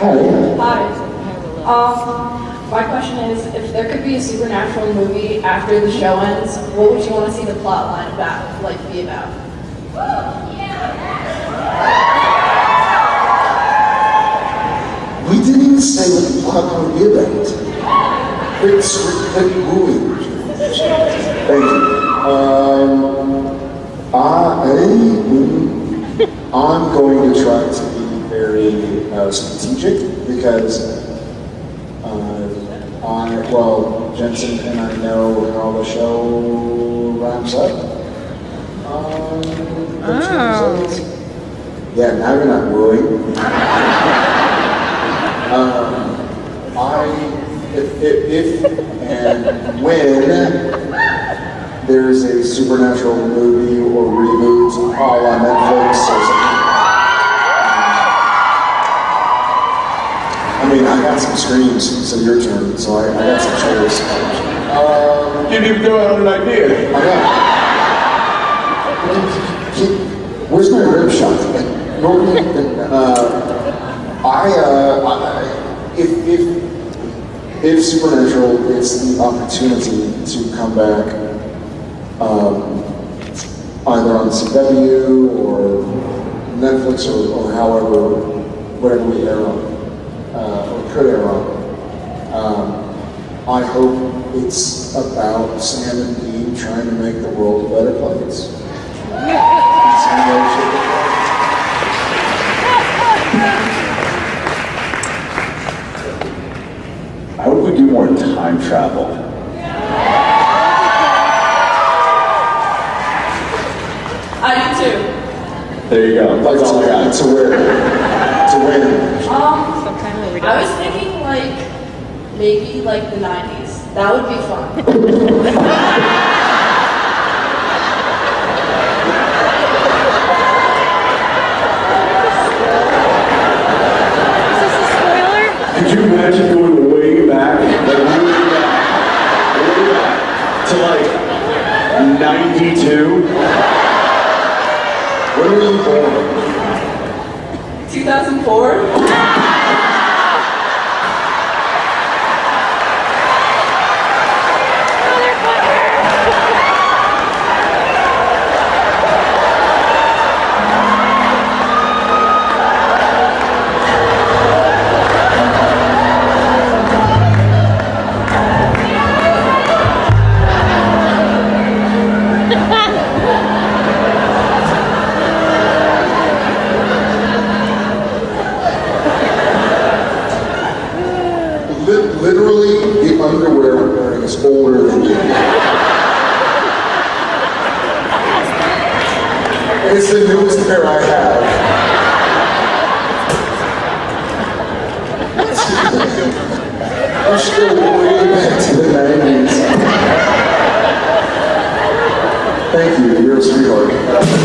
Hi. Um, my question is, if there could be a supernatural movie after the show ends, what would you want to see the plot line about, like, be about? We didn't even say what the plot would be about. It's quick moving. Thank you. Um, I, I'm going to try to very uh, strategic because uh, I, well, Jensen and I know how the show wraps up. Um, oh. Yeah, now you're not wooing. Um, I, if, if, if and when there's a supernatural movie or reboot all on Netflix or something. I mean, I got some screams, so your turn, so I, I got some chairs. Um, Didn't even throw out an idea. I got. Where's my rib shot? Normally, uh, I, uh, I, if, if, if Supernatural gets the opportunity to come back, um, either on CW or Netflix or, or however, whatever we air on, uh, or could air on, um, I hope it's about Sam and Dean trying to make the world a better place. I hope we do more time travel. I do too. There you go. That's all I got. To where? To where? Um, Sometime where we I was don't. thinking, like, maybe, like, the 90s. That would be fun. Is this a spoiler? Could you imagine going way back, like way back, way back to like 92? When were you born? 2004? Underwear wearing is older than you. It's the newest pair I have. We should go way back to the 90s. Thank you, you're a sweetheart.